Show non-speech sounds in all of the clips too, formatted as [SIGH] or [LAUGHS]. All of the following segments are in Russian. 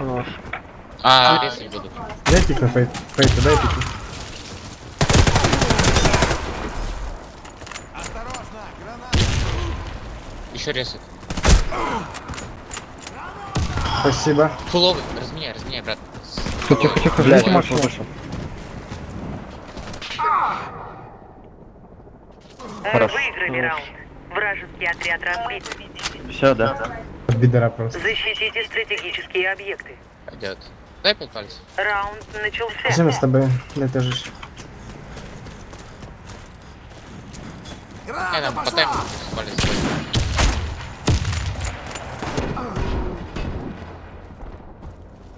Хорош. А, резать будут. Дай пик на фейт. Фейт, дай пик. Еще резать. Спасибо. Фуловый, разменяй, разменяй, брат. Тихо, тихо, тихо, Блядь, ждите машину. Мы Хорошо. выиграли раунд. Вражеский отряд разбит. Все, да? Бедра просто. Защитите стратегические объекты. Пойдет. Дай пять пальцев. Раунд начался. Мы с тобой. Дай тоже. Я там по тайму.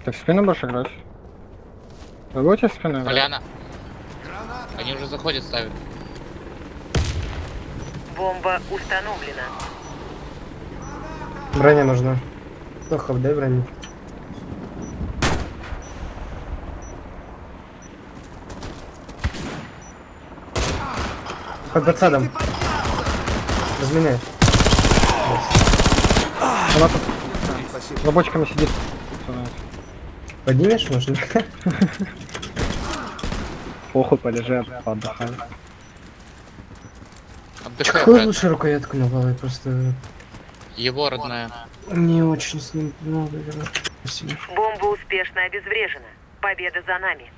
Ты в спину будешь играть? Вы будете в спину играть? Поляна. Они уже заходят, ставят. Бомба установлена. Броня нужна. Тохов, дай броню. Под подсадом. Разменяй. Она тут за бочками сидит. Поднимешь, можно? Похуй, полежи, поотдыхай. Отдыхай, Какую лучше рукоятку на голове? Просто Его родная. не очень с ним много. Бомба успешно обезврежена. Победа за нами.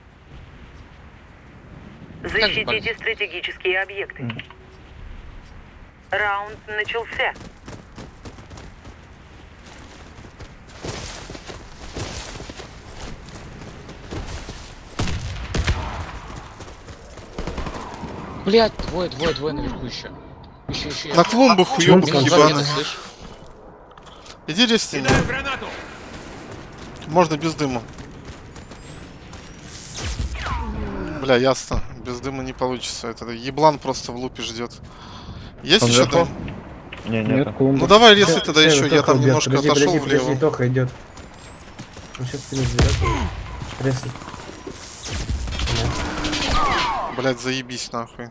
Защитите стратегические объекты. Раунд начался. Блять, двое, двое, двое наверху еще. На клумбах Почему уёбок ты Минус ебаный? два ебаный. где-то, слышь? Иди резти меня. Можно без дыма. Бля, ясно. Без дыма не получится. Это еблан просто в лупе ждет. Есть Он еще дым? Не, Нет, нет. клумба. Ну давай резай тогда Всё, еще. Я там убьёт. немножко Подожди, отошел подожди, подожди, влево. Тоха идет. Он сейчас заберет. Резай. Блять, заебись нахуй.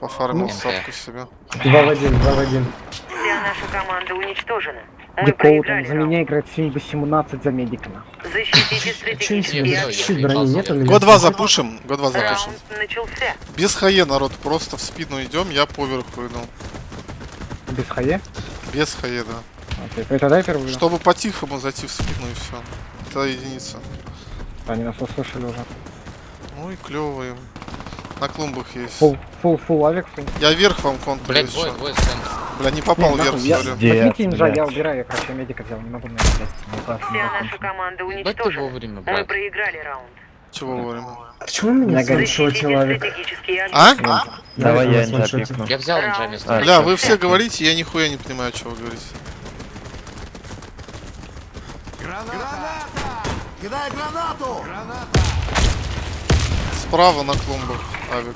Пофармил Ну. сапку себе. Два в один, два в один. Вся наша команда уничтожена. Мы проиграли за меня играет 7-18 за медика. нахуй. Защитите стратегические брони нет. Год 2 запушим. Год 2 запушим. Начался. Без хае, народ. Просто в спину идем. Я поверху иду. Без хае? Без хае, да. Окей, это дай первую. Чтобы по-тихому зайти в спину и все. Это единица. Они нас услышали уже. Ну и клево им. На клумбах есть. Фул, фул, фул, авик, фул. Я вверх вам контур Блять, двое, двое с центра. Бля, не попал Не, вверх, нахуй, я- сори. Возьмите инжа, я убираю, я, короче, медика взял, не могу на это. Не Вся не наша команда уничтожена. вовремя, Мы проиграли раунд. Чего вовремя? Почему меня Авик? стратегические А? объекты. Давай Да, я инжа ваншотил. пикну. Я взял инжа вместо. А, Бля, вы все говорите, я нихуя не понимаю, что вы говорите. Справа на клумбах, авик.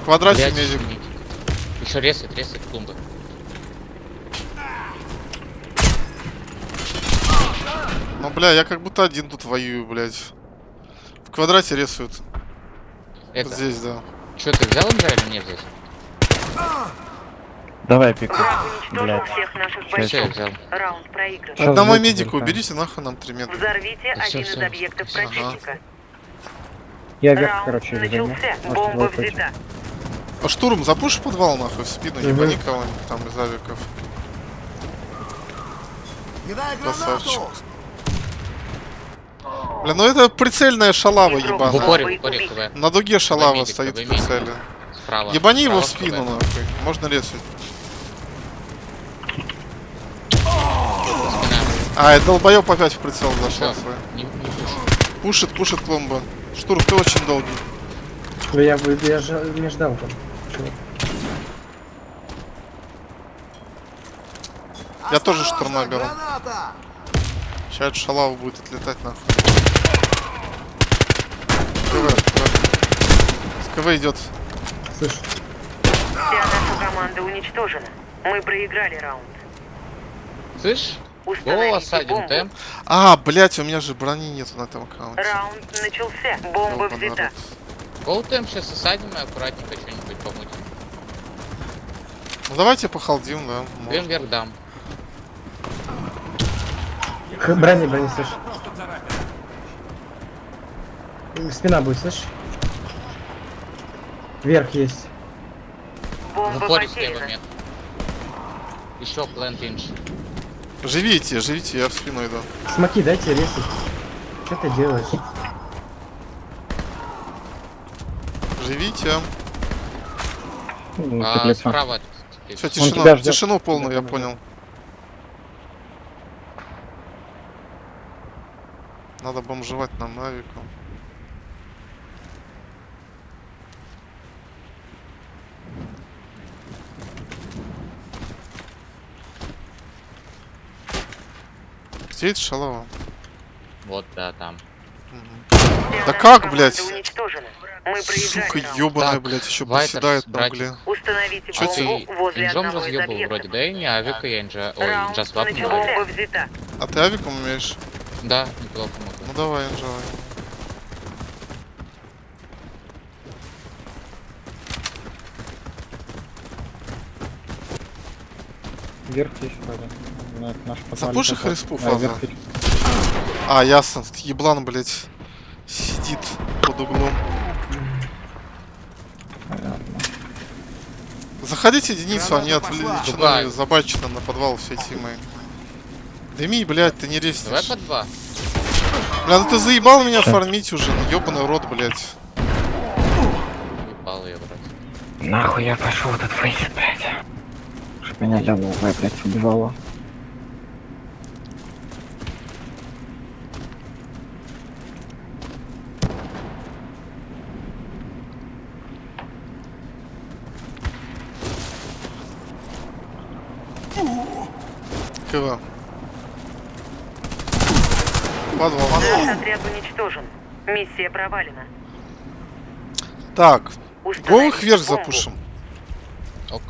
В квадрате Блять, медик. Еще резать, резать клумбы. Ну, бля, я как будто один тут воюю, блядь. В квадрате рисуют. Это, Вот здесь, да. что ты взял инжа или мне взять? Давай пику. Уничтожил Блядь. всех взял. Раунд проигран. Уберите нахуй нам 3 метра. Взорвите один из объектов противника. Я вверх, короче, начался. Бомба взята. А штурм, запуши подвал нахуй в спину, Мгм. ебани кого-нибудь там из авиков. Красавчик. Бля, ну это прицельная шалава ебаная. упоре КВ. На дуге шалава медик, стоит в прицеле. Справа. Ебани его в спину КВ. нахуй. Можно резать. Спина. А, это долбоёб опять в прицел зашел свой. не, не пуш. Пушит, пушит клумба. Штурм, ты очень долгий. Ну, Я, бы- я же не ждал там. Я тоже штурма беру. Сейчас шалава будет отлетать нахуй. КВ, КВ. С КВ идет. Слышь, Вся наша команда уничтожена. Мы проиграли раунд. Слышь? Гол Установите осадим бомбу. темп. А, блять, у меня же брони нету на этом аккаунте. Раунд начался. Бомба Ёбаный взята. Гол темп сейчас осадим и аккуратненько что-нибудь помутим. Ну давайте похалдим, да. Дым вверх дам. Брони, брони, слышь. Спина будет, слышь? Вверх есть. Бомба потеряна. нет. Еще плент инж. Живите, живите, я в спину иду. Смоки дайте резать. Что ты делаешь? Живите. Ну, А, справа. Все, Он тишину, полную, я понял. Надо бомжевать нам навиком. Где это шалава? Вот, да, там. Вся Да как, блядь? Сука, ёбаная, Так, блядь, еще проседает на угле. Установите Чё ты- Инжом разъебал вроде, да и не авика я инжа... Ой, инжа свап. А ты авиком умеешь? Да, неплохо могу. Ну давай, инжавай. Вверх есть вроде. Ну, это наш Запуши хриспу фаза. А, ясно, еблан, блядь, сидит под углом. Понятно. Заходите единицу, они отвлечены, Давай. забачены на подвал все тимы. Дыми, блядь, ты не Давай резнишь. по два. Бля, ну ты заебал меня фармить уже, ну ёбаный рот, блядь. Ебал я, брат. Нахуй я пошел в этот фейс, блядь. Чтоб меня левая, блядь, убивала. КВ. Подвал. Наш отряд уничтожен. Миссия провалена. Так, го Установить их вверх бомбу. запушим. Ок.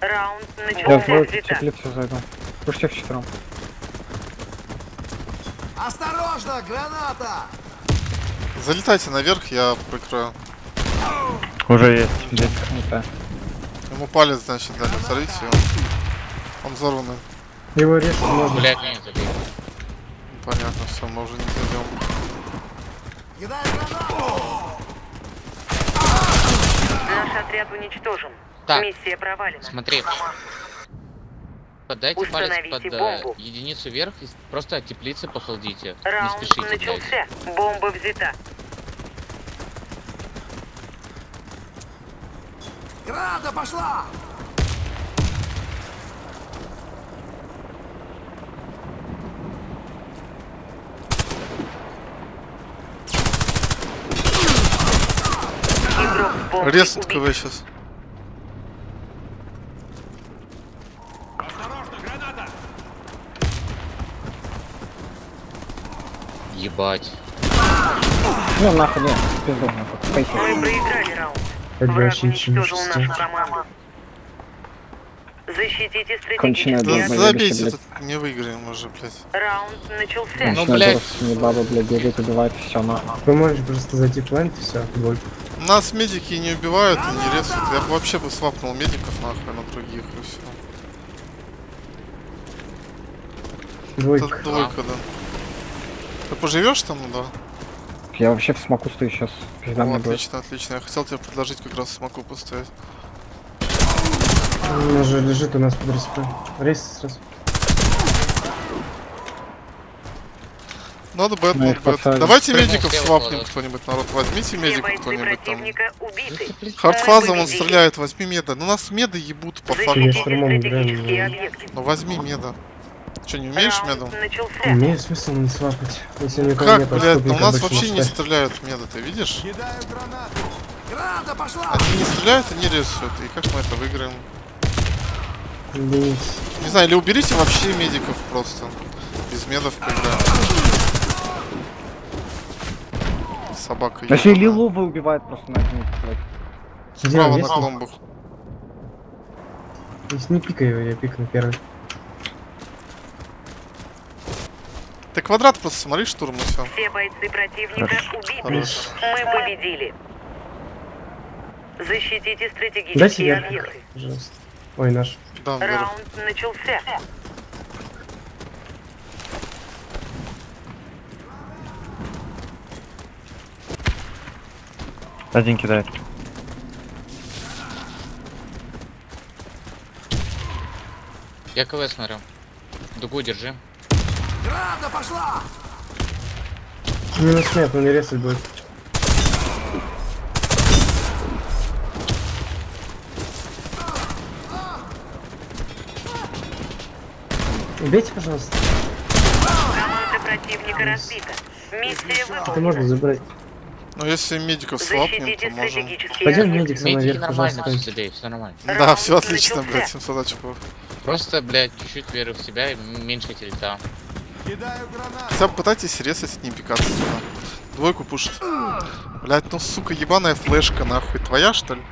Раунд Я начался в твою взята. теплицу зайду. Осторожно, граната! Залетайте наверх, я прикрою. Уже есть. Здесь. Ему палец, значит, дали, взорвите его. Он взорванный. Его резать можно. Блять, меня забили. Понятно, все, мы уже не зайдем. Кидай гранату! Наш отряд уничтожен. Так. Миссия провалена. Смотри. Подайте палец Установите под э, бомбу. единицу вверх и просто от теплицы похолдите. Не Раунд спешите, блядь. начался. Бомба взята. Граната пошла! Игрок с бомбой Рез убит. КВ сейчас. Ебать. Ну нахуй, нет, пизду нахуй. Фейс. Мы проиграли раунд. Не уничтожил нашу команду. Защитите стратегические Да забейте, блядь. тут не выиграем уже, блядь. Раунд начался. Ну, блядь. не баба, блядь, бегает, убивает, все нахуй. Ты можешь просто зайти плент и все, двойку. Нас медики не убивают и не резают. Я бы вообще бы свапнул медиков нахуй на других и все. Двойка. Это двойка, да. Ты поживешь там, да? Я вообще в смоку стою сейчас. Ну, мне будет. отлично, отлично. Я хотел тебе предложить как раз смогу поставить. Он уже лежит у нас под респой. Рейс сразу. Надо бы поставили. Давайте медиков свапнем кто-нибудь, народ. Возьмите бойцы кто-нибудь там. Хардфаза, он стреляет, возьми меда. Ну нас меды ебут по факту. Ну возьми меда. Че, не умеешь медом? Имеет смысл не свапать. Если Как, нет, блядь, ну у нас вообще не стреляют меда, ты видишь? Они не стреляют и не рисуют. И как мы это выиграем? Не знаю, или уберите вообще медиков просто. Без медов поиграем. Собака Вообще ебаная. Лилова убивает просто на Справа он на кломбах. Если не пикай его, я пикну первый. Ты квадрат просто смотри, штурм и все. Все бойцы противника Хорошо. убиты. Хорошо. Мы победили. Защитите стратегические объекты. пожалуйста. Ой, наш. Да. Раунд начался. Один кидает. Я КВ смотрю. Дугу держи. Граната пошла! Минус нет, он не резать будет. Убейте, пожалуйста. Команда противника разбита. Миссия Это выполнена. можно забрать. Ну, если медиков слабнем, то можем... Пойдем медик со мной Медики вверх, нормально пожалуйста. все нормально. Да, все отлично, блядь, 700 очков. Просто, блядь, чуть-чуть веры в себя и меньше гранату! Хотя бы пытайтесь резать, не пикаться туда. Двойку пушит. Блять, ну сука, ебаная флешка, нахуй. Твоя, что ли?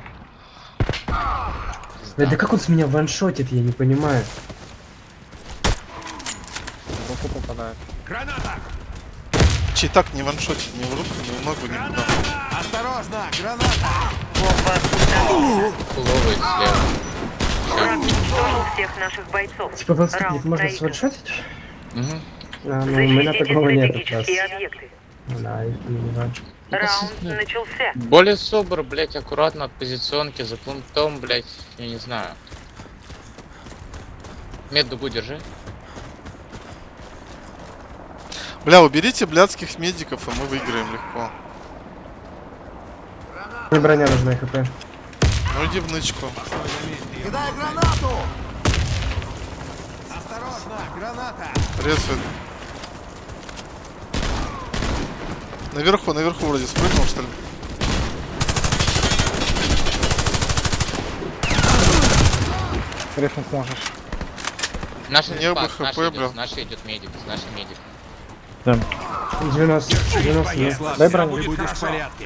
Блядь, да как он с меня ваншотит, я не понимаю. Руку попадает. Граната! Чей так не ваншотит ни в руку, ни в ногу, никуда. Осторожно! Граната! Фуловый слева. Всех наших бойцов. Типа в Раунд можно сваншотить? Угу. А, ну, на Защитите такого нет как раз. Да, и не важно. Раунд начался. Более собор, блядь, аккуратно от позиционки, за плентом, блядь, я не знаю. Мед дугу держи. Бля, уберите блядских медиков, и мы выиграем легко. Мне броня нужна, хп. Ну иди в нычку. Кидаю гранату! Осторожно! Граната! Резает. Наверху, наверху вроде спрыгнул, что ли? Резнуть можешь. Наш Не бы хп, наш бля. наш идет медик, наш медик. 90, 90 нет. Дай броню.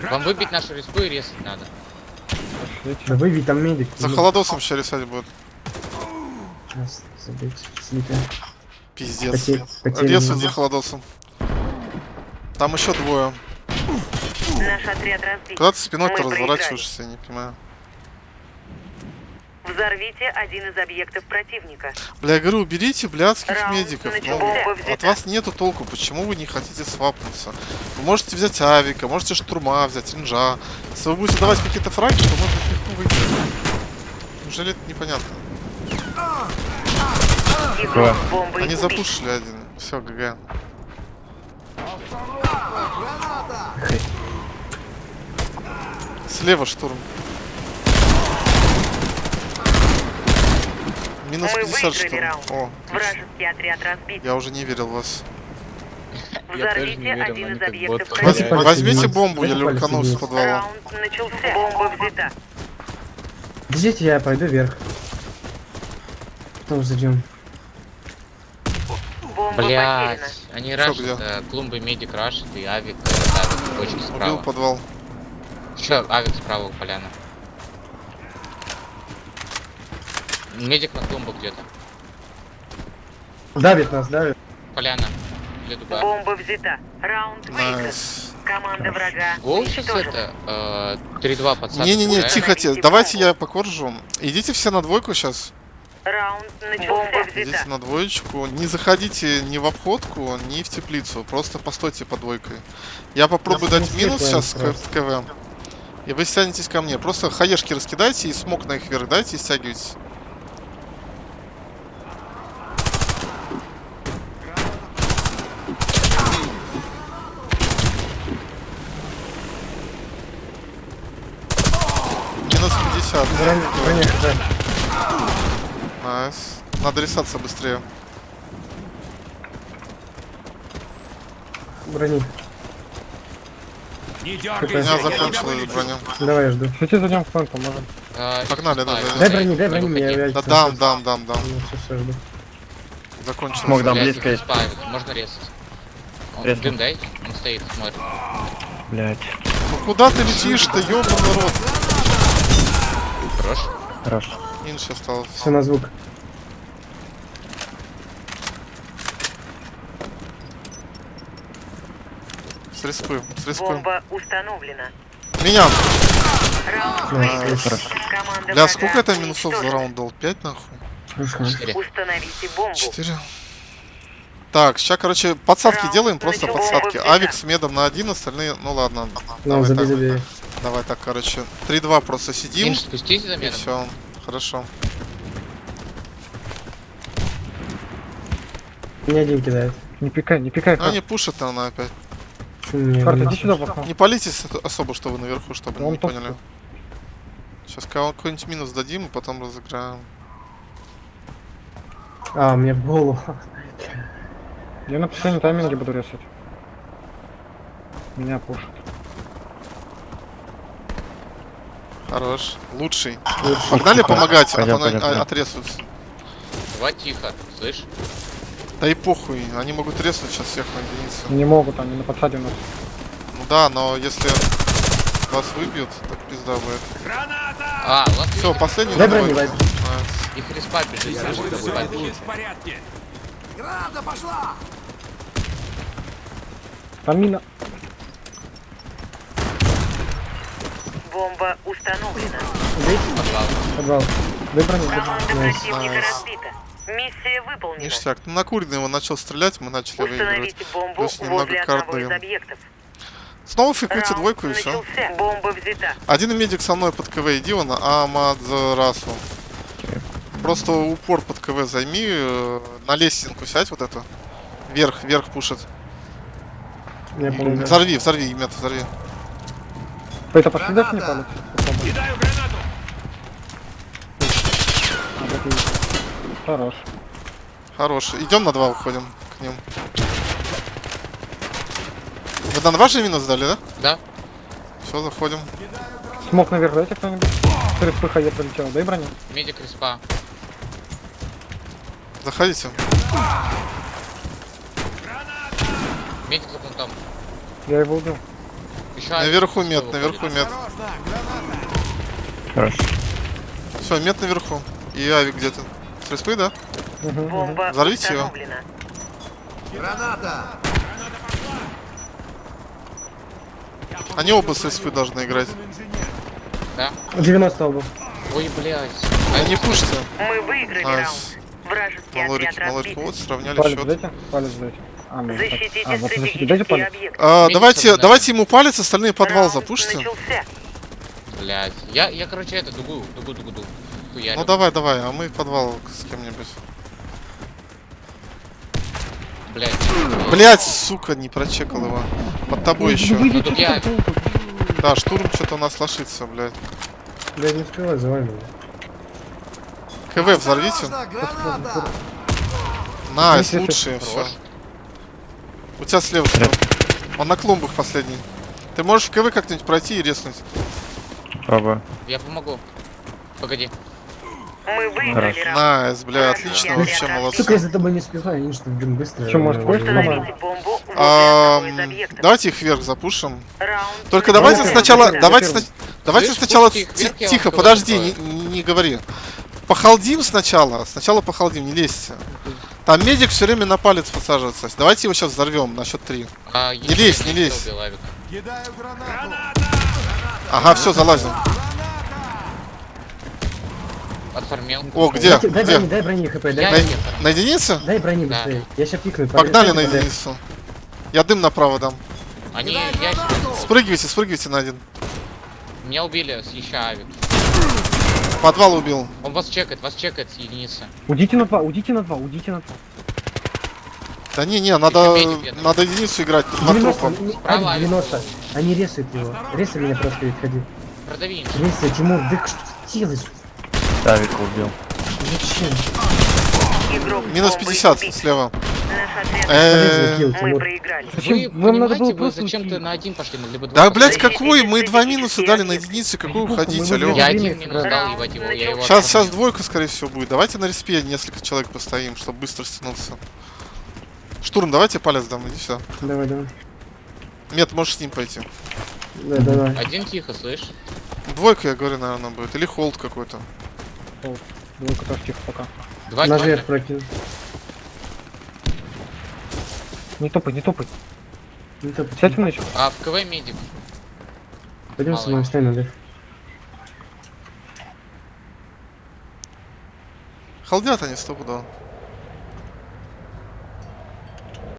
Вам выбить нашу респу и резать надо. Да выбей, там медик. За холодосом сейчас рисать будет. Раз, забейте. Слитая. Пиздец. Потерь-. Резают за холодосом. Там еще двое. Наш отряд разбит. Куда ты спиной-то разворачиваешься, я не понимаю. Взорвите один из объектов противника. Бля, я говорю, уберите блядских Раунд медиков. Ну, от вас нету толку. Почему вы не хотите свапнуться? Вы можете взять авика, можете штурма взять, ринжа. Если вы будете давать какие-то фраги, то можно легко выиграть. Неужели это непонятно? Бомбой Они запушили один. Все, ГГ. Граната! Слева штурм. Минус Мы 50 выиграли штурм. раунд. О. Вражеский отряд разбит. Я уже не верил в вас. [LAUGHS] Взорвите один из объектов Возьмите бомбу, я люкану с подвала. Раунд начался. Бомба взята. Подождите, я пойду вверх. Потом зайдем. Блять, они рашат, где? э, клумбы медик рашат и авик, э, авик, точки Убил справа. подвал. Еще авик справа у поляна. Медик на клумбу где-то. Давит нас, давит. Поляна. Или дуга. Бомба взята. Раунд выигран. Команда врага Гол сейчас это? э, 3-2 подсадка. Не-не-не, да? тихо, тихо. Давайте я покоржу. Идите все на двойку сейчас. Раунд начался. Идите на двоечку. Не заходите ни в обходку, ни в теплицу. Просто постойте под двойкой. Я попробую Я дать минус сейчас просто. к КВ. И вы стянетесь ко мне. Просто хаешки раскидайте и смог на их вверх дайте и стягивайтесь. Минус 50. Броня, броня, хп. Nice. Надо рисаться быстрее. Брони. Не дергайся, меня закончилась броня. Давай, я жду. Шути зайдем в фронт, поможем. Погнали, сейчас да, ставим. да. Дай брони, дай Не брони, мне я Да дам, дам, дам, дам. Ну, все, все, жду. Закончилось. Смог дам. Близко есть. Можно резать. Он, дым дай, он стоит, смотрит. Блять. Ну куда ты летишь-то, ёбаный рот? Хорош. Хорош. Инш осталось. Все на звук. С респы, с респы. Бомба установлена. Меня! Раунд. Команда Бля, сколько это минусов за раунд дал? 5 нахуй? Хорошо. Четыре. Установите бомбу. 4. Так, сейчас, короче, подсадки Раунд делаем, просто подсадки. Авик с медом на один, остальные, ну ладно. Ну, давай забей, забей. Давай так, короче. 3-2 просто сидим. Инж, спустись за И меня. все. Хорошо. Мне один кидает. Не пикай, не пикай. Карт. они пушат она опять. Карт, один? иди сюда окно. Не палитесь особо, что вы наверху, чтобы Он не топ- поняли. Сейчас какой-нибудь минус дадим, и потом разыграем. А, мне в голову. Я на последнем тайминге буду резать. Меня пушат. Хорош. Лучший. Лучше. Погнали помогать, а Пойдем, то на- пойдем, а- пойдем. отрезаются. Давай тихо, слышь? Да и похуй, они могут треснуть сейчас всех на единицу. Не могут, они на подсаде у нас. Ну да, но если вас выбьют, так пизда будет. А, у вас Все, последний Дай давай. брони, Wipe. Nice. их респа бежит, Саша, бежит. в порядке. Граната пошла! Там мина. Бомба установлена. Убейте. Подвал. Подвал. Брони. Команда противника разбита. Миссия выполнена. Ништяк. Ну, на курный его начал стрелять, мы начали выигрывать. Установите бомбу Плюс немного возле карт одного из даем. объектов. Снова фикуйте Раунд двойку и все. Бомба взята. Один медик со мной под КВ иди, он Амадзарасу. Просто упор под КВ займи, э, на лестинку сядь вот эту. Вверх, вверх пушит. Я И. Взорви, взорви, мет, взорви. Это пошли дальше не? Попробуй. Кидаю гранату! А, Хорош. Хорош. Идем на два уходим к ним. Вы на два же минус дали, да? Да? Все, заходим. Смог наверх дайте кто-нибудь. Через ПХЕ пролетел. Дай броню. Медик респа. Заходите. Медик за пунктом. Я его убил. Еще Наверху выходит. наверху граната! Хорошо. Все, мет наверху. И авик где-то. С респы, да? Бомба Взорвите его. Граната! Они оба с респы должны играть. Да? 90 оба. Ой, блядь. А не пушите. Мы выиграли раунд. Nice. Вражеский Малорики, отряд малорики. Вот, сравняли Палец счет. дайте. Палец дайте. А, так. Защитите А, вот защитите. Дайте палец. А, Видите, давайте, давайте ему палец, остальные подвал начался. Блядь. Я, я, короче, это, дугу, дугу, дугу, дугу. Хуярю. Ну давай, давай, а мы подвал с кем-нибудь. Блядь. Блять, сука, не прочекал его. Под тобой еще. Ну тут я... Да, штурм что-то у нас лошится, блядь. Блядь, не успевай, за вами. КВ взорвите. Осторожно, граната! Nice, лучшие, все. У тебя слева. слева. Он на клумбах последний. Ты можешь в КВ как-нибудь пройти и резнуть. Пробую. Я помогу. Погоди. Мы выиграли. Nice, бля, отлично, вообще молодцы. Сука, я за тобой не успеваю, они что, блин, быстро. Чё, может, объектов. Давайте их вверх запушим. Только Давай давайте сначала, давайте, давайте сначала тихо, подожди, не говори. Похалдим сначала, сначала похалдим, не лезьте. Там медик все время на палец подсаживается. Давайте его сейчас взорвем на счет три. А, Не лезь, не лезь. Ага, все, залазим. Отформил. О, где? Дайте- Дай Где? брони, дай брони хп, Я дай На, не брони. отформил. на единице? Дай брони Да. быстрее. Я сейчас пикну. Погнали на единицу. Я дым направо дам. Они гранату! Спрыгивайте, спрыгивайте на один. Меня убили с еще Авик. Подвал убил. Он вас чекает, вас чекает с единицы. Удите на два, удите на два, удите на два. Да не, не, надо, надо единицу играть. Тут два 90, трупа. не- Справа Ади, 90. Они ресают его. Ресай меня просто и входи. Продави. Ресай, Тимур, да что ты делаешь? Тавика убил. Зачем? Минус бомбой 50 убит. слева. Э, мы проиграли. Зачем? Вы Вам надо было понимаете, вы просто зачем-то уйти. на один пошли, могли бы два Да, Защитите какой? Мы два минуса дали на единицы. Какой Похуй, уходить, выиграли. Я один минус дал, ебать его, я его Сейчас, сейчас двойка, скорее всего, будет. Давайте на респе несколько человек постоим, чтобы быстро стянуться. Штурм, давайте палец дам, иди сюда. Давай, давай. Мет, можешь с ним пойти. Да, давай. Один тихо, слышь? Двойка, я говорю, наверное, будет. Или холд какой-то. Двойка тоже тихо пока. Два Наверх прокинул. Не топай, не топай. Ну, топ. Сядь в нычку. А в КВ медик. Пойдем Мало со мной, встань наверх. Халдят они стопудово.